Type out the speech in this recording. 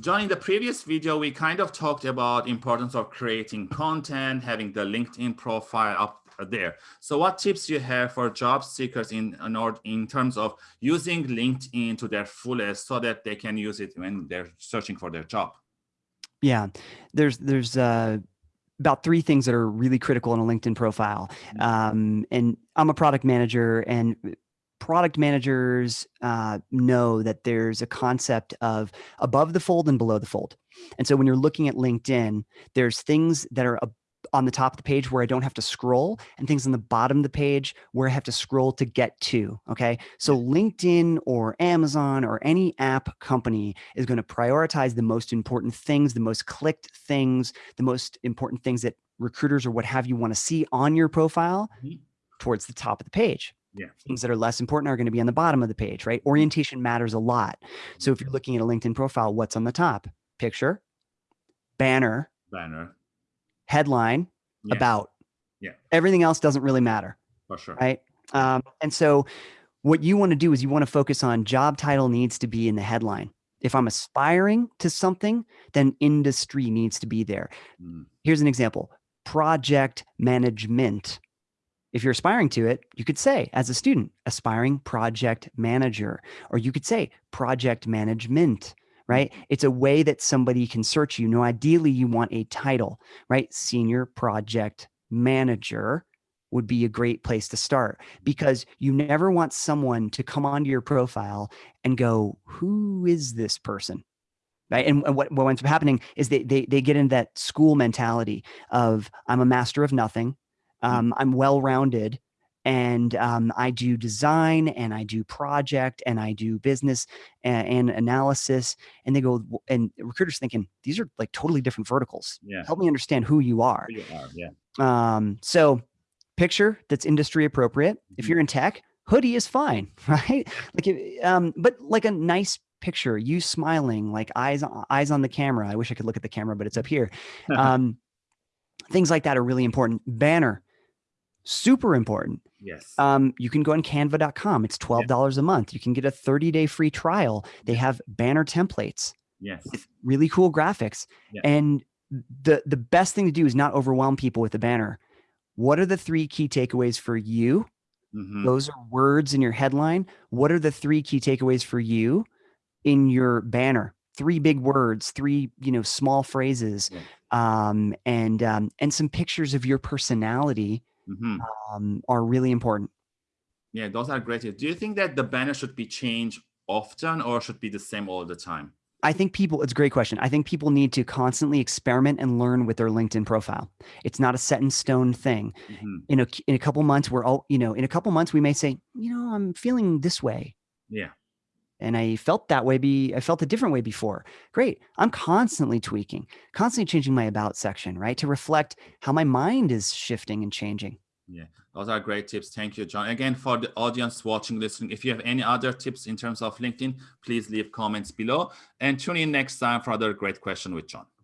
John, in the previous video, we kind of talked about importance of creating content, having the LinkedIn profile up there. So what tips you have for job seekers in, in, order, in terms of using LinkedIn to their fullest so that they can use it when they're searching for their job? Yeah, there's, there's, uh, about three things that are really critical in a LinkedIn profile. Mm-hmm. Um, and I'm a product manager and product managers uh, know that there's a concept of above the fold and below the fold. And so when you're looking at LinkedIn, there's things that are on the top of the page where I don't have to scroll and things on the bottom of the page where I have to scroll to get to. Okay. So LinkedIn or Amazon or any app company is going to prioritize the most important things, the most clicked things, the most important things that recruiters or what have you want to see on your profile mm -hmm. towards the top of the page. Yeah. Things that are less important are going to be on the bottom of the page, right? Orientation matters a lot. So if you're looking at a LinkedIn profile, what's on the top? Picture, banner, banner, headline, yeah. about. Yeah. Everything else doesn't really matter. For sure. Right. Um, and so what you want to do is you want to focus on job title needs to be in the headline. If I'm aspiring to something, then industry needs to be there. Mm. Here's an example, project management if you're aspiring to it, you could say as a student, aspiring project manager, or you could say project management, right? Mm-hmm. It's a way that somebody can search you. Now, ideally you want a title, right? Senior project manager would be a great place to start because you never want someone to come onto your profile and go, who is this person? Right. And, what, what ends up happening is they, they, they get into that school mentality of I'm a master of nothing. Mm. Um, I'm well-rounded and um, I do design and I do project and I do business and, and, analysis. And they go, and recruiters thinking, these are like totally different verticals. Yeah. Help me understand who you are. Who you are yeah. Um, so picture that's industry appropriate. Mm -hmm. If mm-hmm. you're in tech, hoodie is fine, right? Like, um, but like a nice picture, you smiling, like eyes, eyes on the camera. I wish I could look at the camera, but it's up here. Um, things like that are really important. Banner super important. Yes. Um, you can go on canva.com. It's $12 a month. You can get a 30 day free trial. They have banner templates. Yes. really cool graphics. And the, the best thing to do is not overwhelm people with the banner. What are the three key takeaways for you? Mm -hmm. Those are words in your headline. What are the three key takeaways for you in your banner? Three big words, three, you know, small phrases, yeah. um, and, um, and some pictures of your personality mm -hmm. um, are really important. Yeah, those are great. Do you think that the banner should be changed often or should be the same all the time? I think people, it's a great question. I think people need to constantly experiment and learn with their LinkedIn profile. It's not a set in stone thing. Mm -hmm. In a, in a couple months, we're all, you know, in a couple months, we may say, you know, I'm feeling this way. Yeah and I felt that way be I felt a different way before. Great. I'm constantly tweaking, constantly changing my about section, right? To reflect how my mind is shifting and changing. Yeah, those are great tips. Thank you, John. Again, for the audience watching, listening, if you have any other tips in terms of LinkedIn, please leave comments below and tune in next time for another great question with John.